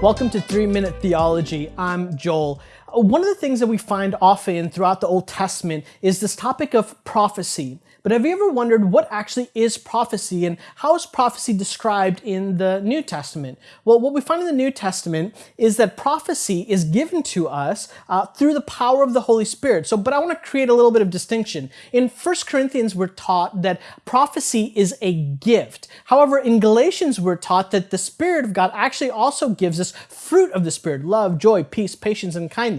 Welcome to 3 Minute Theology. I'm Joel. One of the things that we find often throughout the Old Testament is this topic of prophecy. But have you ever wondered what actually is prophecy and how is prophecy described in the New Testament? Well, what we find in the New Testament is that prophecy is given to us uh, through the power of the Holy Spirit. So, but I want to create a little bit of distinction. In 1 Corinthians, we're taught that prophecy is a gift. However, in Galatians, we're taught that the Spirit of God actually also gives us fruit of the Spirit, love, joy, peace, patience, and kindness.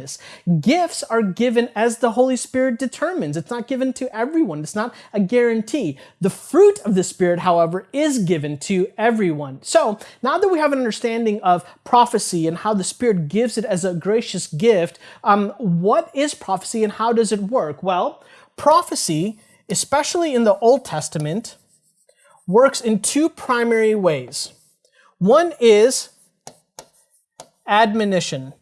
Gifts are given as the Holy Spirit determines. It's not given to everyone. It's not a guarantee. The fruit of the Spirit, however, is given to everyone. So now that we have an understanding of prophecy and how the Spirit gives it as a gracious gift, um, what is prophecy and how does it work? Well, prophecy, especially in the Old Testament, works in two primary ways. One is admonition.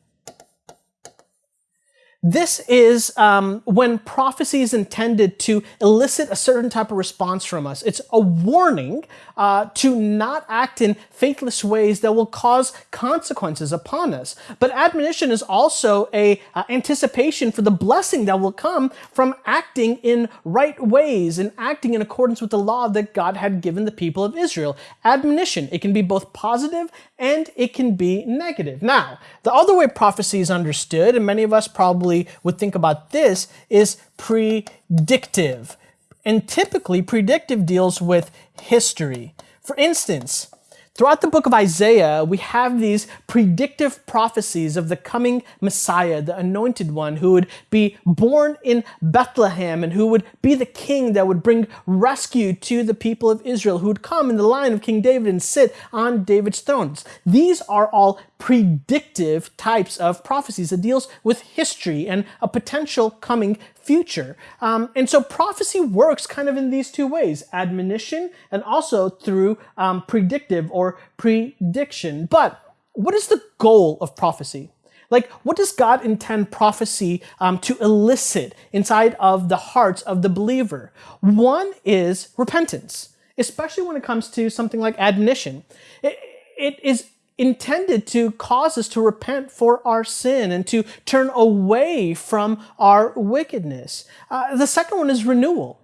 This is um, when prophecy is intended to elicit a certain type of response from us. It's a warning uh, to not act in faithless ways that will cause consequences upon us. But admonition is also a uh, anticipation for the blessing that will come from acting in right ways and acting in accordance with the law that God had given the people of Israel. Admonition, it can be both positive and it can be negative. Now, the other way prophecy is understood, and many of us probably would think about this, is predictive. And typically, predictive deals with history. For instance, Throughout the book of Isaiah, we have these predictive prophecies of the coming Messiah, the anointed one, who would be born in Bethlehem and who would be the king that would bring rescue to the people of Israel, who would come in the line of King David and sit on David's thrones. These are all predictive types of prophecies that deals with history and a potential coming future. Um, and so prophecy works kind of in these two ways, admonition and also through um, predictive or prediction. But what is the goal of prophecy? Like, what does God intend prophecy um, to elicit inside of the hearts of the believer? One is repentance, especially when it comes to something like admonition. it, it is intended to cause us to repent for our sin and to turn away from our wickedness. Uh, the second one is renewal.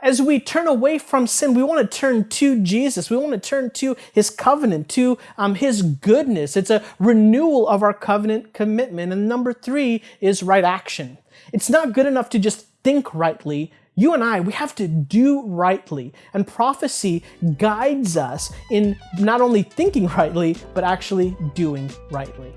As we turn away from sin, we want to turn to Jesus. We want to turn to His covenant, to um, His goodness. It's a renewal of our covenant commitment. And number three is right action. It's not good enough to just think rightly you and I, we have to do rightly. And prophecy guides us in not only thinking rightly, but actually doing rightly.